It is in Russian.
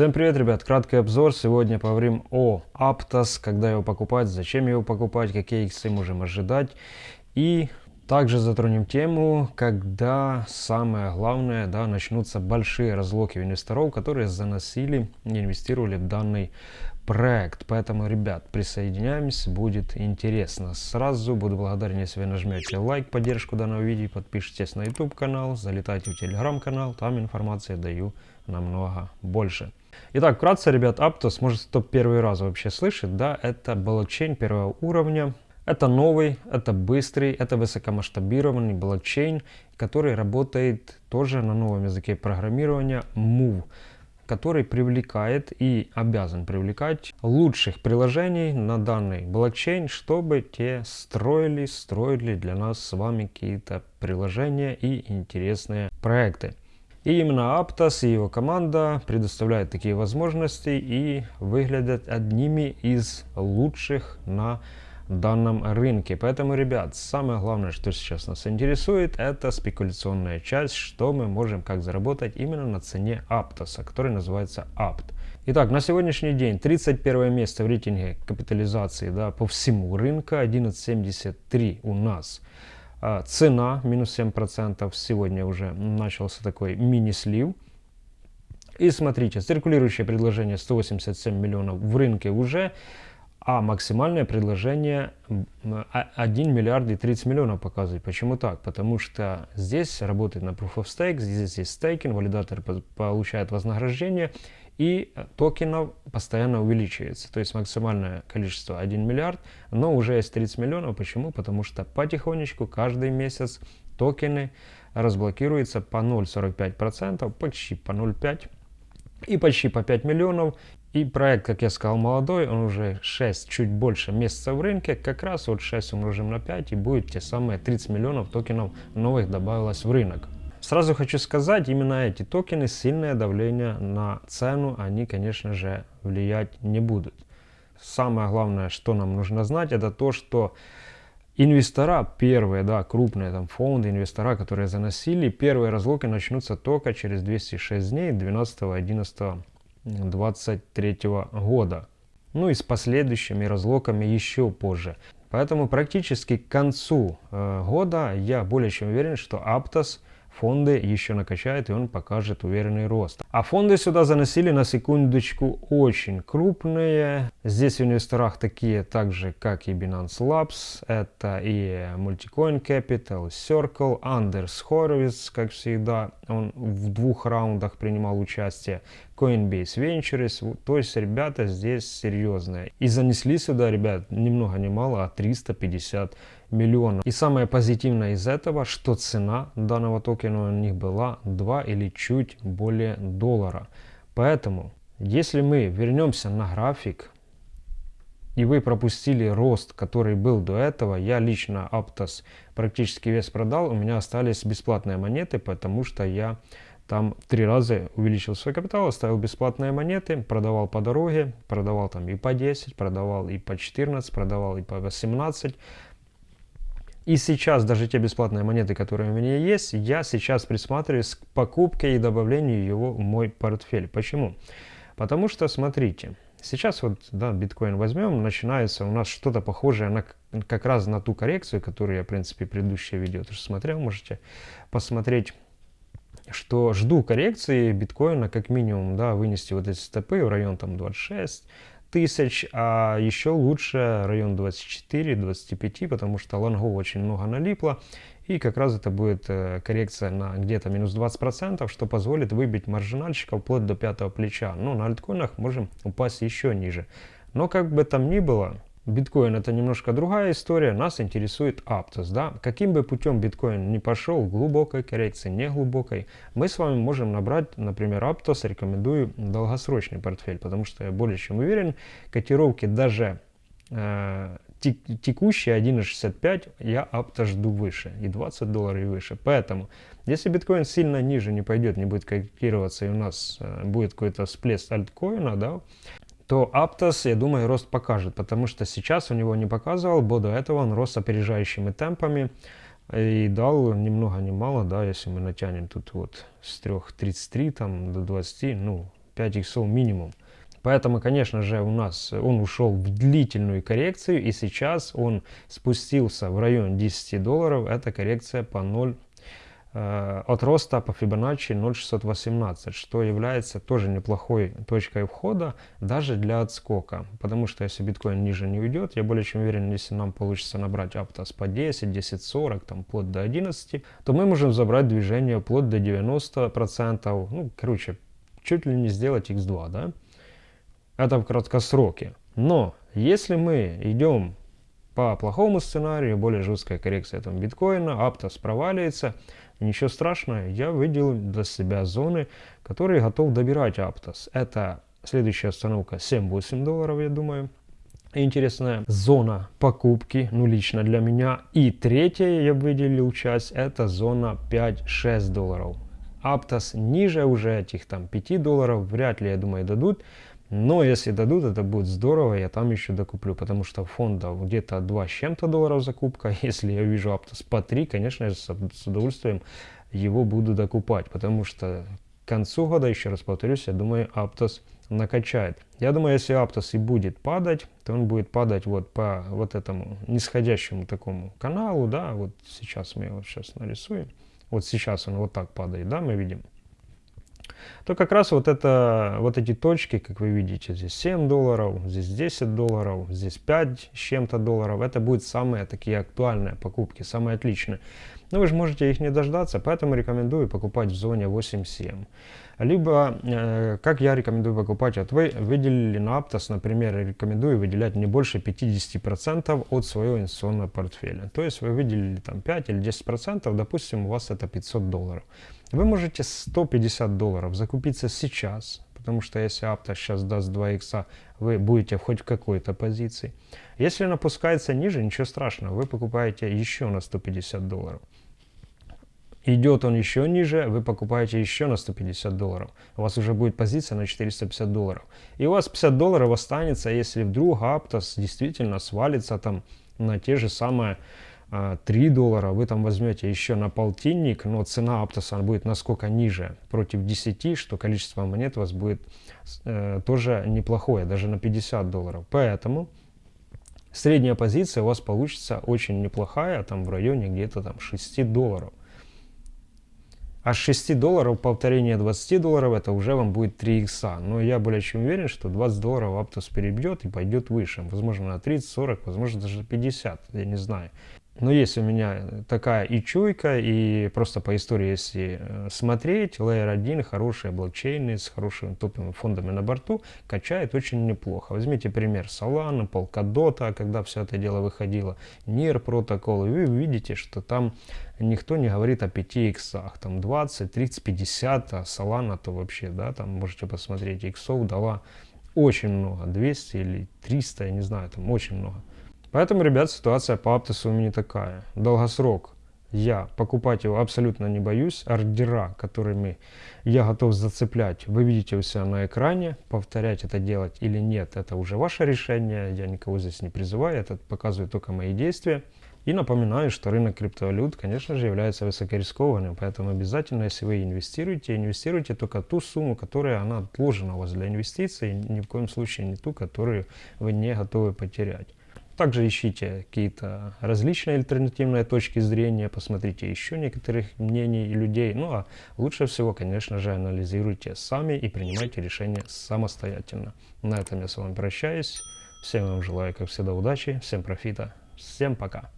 Всем привет, ребят! Краткий обзор. Сегодня поговорим о Aptos, когда его покупать, зачем его покупать, какие иксы можем ожидать. И также затронем тему, когда самое главное, да, начнутся большие разлоки инвесторов, которые заносили инвестировали в данный проект. Поэтому, ребят, присоединяемся, будет интересно. Сразу буду благодарен, если вы нажмете лайк, поддержку данного видео, подпишитесь на YouTube канал, залетайте в телеграм канал, там информации даю намного больше. Итак, вкратце, ребят, Aptos, может кто первый раз вообще слышит, да, это блокчейн первого уровня. Это новый, это быстрый, это высокомасштабированный блокчейн, который работает тоже на новом языке программирования Move который привлекает и обязан привлекать лучших приложений на данный блокчейн, чтобы те строили, строили для нас с вами какие-то приложения и интересные проекты. И именно Aptos и его команда предоставляют такие возможности и выглядят одними из лучших на данном рынке. Поэтому, ребят, самое главное, что сейчас нас интересует, это спекуляционная часть, что мы можем как заработать именно на цене Aptos, который называется Apt. Итак, на сегодняшний день 31 место в рейтинге капитализации да, по всему рынку, 11.73 у нас. А, цена минус 7%. Сегодня уже начался такой мини-слив. И смотрите, циркулирующее предложение 187 миллионов в рынке уже, а максимальное предложение 1 миллиард и 30 миллионов показывает. Почему так? Потому что здесь работает на Proof of Stake, здесь есть стейкинг, валидатор получает вознаграждение, и токенов постоянно увеличивается. То есть максимальное количество 1 миллиард, но уже есть 30 миллионов. Почему? Потому что потихонечку каждый месяц токены разблокируются по 0,45%, почти по 0,5% и почти по 5 миллионов. И проект, как я сказал, молодой, он уже 6, чуть больше месяцев в рынке, как раз вот 6 умножим на 5 и будет те самые 30 миллионов токенов новых добавилось в рынок. Сразу хочу сказать, именно эти токены, сильное давление на цену, они, конечно же, влиять не будут. Самое главное, что нам нужно знать, это то, что инвестора, первые, да, крупные там фонды, инвестора, которые заносили, первые разлоки начнутся только через 206 дней, 12 11 23 года. Ну и с последующими разлоками еще позже. Поэтому практически к концу э, года я более чем уверен, что Aptos фонды еще накачает и он покажет уверенный рост. А фонды сюда заносили на секундочку очень крупные. Здесь в инвесторах такие также, как и Binance Labs. Это и Multicoin Capital, Circle, Anders Horowitz, как всегда. Он в двух раундах принимал участие. Coinbase Ventures. То есть ребята здесь серьезные. И занесли сюда, ребят, ни много ни мало, а 350 миллионов. И самое позитивное из этого, что цена данного токена у них была 2 или чуть более доллара. Поэтому, если мы вернемся на график, и вы пропустили рост, который был до этого, я лично Aptos практически весь продал, у меня остались бесплатные монеты, потому что я там три раза увеличил свой капитал, оставил бесплатные монеты, продавал по дороге, продавал там и по 10, продавал и по 14, продавал и по 18. И сейчас даже те бесплатные монеты, которые у меня есть, я сейчас присматриваюсь к покупке и добавлению его в мой портфель. Почему? Потому что, смотрите, сейчас вот, да, биткоин возьмем, начинается у нас что-то похожее на как раз на ту коррекцию, которую я, в принципе, предыдущее видео тоже смотрел, можете посмотреть что жду коррекции биткоина как минимум, да, вынести вот эти стопы в район там 26 тысяч, а еще лучше район 24-25, потому что лонгов очень много налипло, и как раз это будет э, коррекция на где-то минус 20%, что позволит выбить маржинальщика вплоть до пятого плеча. Но на альткоинах можем упасть еще ниже. Но как бы там ни было, Биткоин это немножко другая история, нас интересует Aptos. Да? Каким бы путем биткоин не пошел, глубокой коррекции, не глубокой, мы с вами можем набрать, например, Aptos, рекомендую долгосрочный портфель, потому что я более чем уверен, котировки даже э, текущие 1.65 я Aptos жду выше, и 20 долларов и выше. Поэтому, если биткоин сильно ниже не пойдет, не будет корректироваться, и у нас э, будет какой-то всплеск альткоина, да, то Aptos, я думаю, рост покажет, потому что сейчас у него не показывал, до этого он рос опережающими темпами и дал ни много ни мало, да, если мы натянем тут вот с 3.33 там до 20, ну, 5 иксов минимум. Поэтому, конечно же, у нас он ушел в длительную коррекцию, и сейчас он спустился в район 10 долларов. Это коррекция по 0 э, от роста по Fibonacci 0,618, что является тоже неплохой точкой входа даже для отскока. Потому что если биткоин ниже не уйдет, я более чем уверен, если нам получится набрать Аптос по 10, 10.40, там вплоть до 11, то мы можем забрать движение вплоть до 90%, ну, короче, чуть ли не сделать x2, да? Это в краткосроке. Но если мы идем по плохому сценарию, более жесткая коррекция там биткоина, Аптос проваливается, ничего страшного, я выделил для себя зоны, которые готов добирать Аптос. Это следующая остановка 7-8 долларов, я думаю. Интересная зона покупки, ну лично для меня. И третья я выделил часть, это зона 5-6 долларов. Аптос ниже уже этих там 5 долларов вряд ли, я думаю, дадут. Но если дадут, это будет здорово, я там еще докуплю, потому что фонда где-то 2 с чем-то долларов закупка. Если я вижу Аптос по 3, конечно, я с удовольствием его буду докупать, потому что к концу года, еще раз повторюсь, я думаю, Аптос накачает. Я думаю, если Аптос и будет падать, то он будет падать вот по вот этому нисходящему такому каналу, да, вот сейчас мы его сейчас нарисуем. Вот сейчас он вот так падает, да, мы видим то как раз вот, это, вот эти точки, как вы видите, здесь 7 долларов, здесь 10 долларов, здесь 5 с чем-то долларов, это будут самые такие актуальные покупки, самые отличные. Но вы же можете их не дождаться, поэтому рекомендую покупать в зоне 8-7. Либо, э, как я рекомендую покупать, вот вы выделили на Aptos, например, рекомендую выделять не больше 50% от своего инвестиционного портфеля. То есть вы выделили там 5 или 10%, допустим, у вас это 500 долларов. Вы можете 150 долларов закупиться сейчас, потому что если Aptos сейчас даст 2 икса, вы будете хоть в какой-то позиции. Если он опускается ниже, ничего страшного, вы покупаете еще на 150 долларов. Идет он еще ниже, вы покупаете еще на 150 долларов. У вас уже будет позиция на 450 долларов. И у вас 50 долларов останется, если вдруг Aptos действительно свалится там на те же самые 3 а, доллара, вы там возьмете еще на полтинник, но цена Аптоса будет насколько ниже против 10, что количество монет у вас будет э, тоже неплохое, даже на 50 долларов. Поэтому средняя позиция у вас получится очень неплохая, там в районе где-то там 6 долларов. А с 6 долларов повторение 20 долларов это уже вам будет 3 икса. Но я более чем уверен, что 20 долларов Аптос перебьет и пойдет выше. Возможно на 30-40, возможно даже 50, я не знаю. Но есть у меня такая и чуйка, и просто по истории, если э, смотреть, Layer 1 хорошие блокчейны с хорошими топовыми фондами на борту качает очень неплохо. Возьмите пример Solana, Polkadot, когда все это дело выходило, NIR протокол, и вы увидите, что там никто не говорит о 5 иксах, там 20, 30, 50, а Solana то вообще, да, там можете посмотреть, иксов дала очень много, 200 или 300, я не знаю, там очень много. Поэтому, ребят, ситуация по Аптосу у меня такая. Долгосрок. Я покупать его абсолютно не боюсь. Ордера, которыми я готов зацеплять, вы видите у себя на экране. Повторять это делать или нет, это уже ваше решение. Я никого здесь не призываю, это показывает только мои действия. И напоминаю, что рынок криптовалют, конечно же, является высокорискованным, поэтому обязательно, если вы инвестируете, инвестируйте только ту сумму, которая она отложена у вас для инвестиций, ни в коем случае не ту, которую вы не готовы потерять. Также ищите какие-то различные альтернативные точки зрения, посмотрите еще некоторых мнений людей. Ну а лучше всего, конечно же, анализируйте сами и принимайте решения самостоятельно. На этом я с вами прощаюсь. Всем вам желаю, как всегда, удачи, всем профита, всем пока.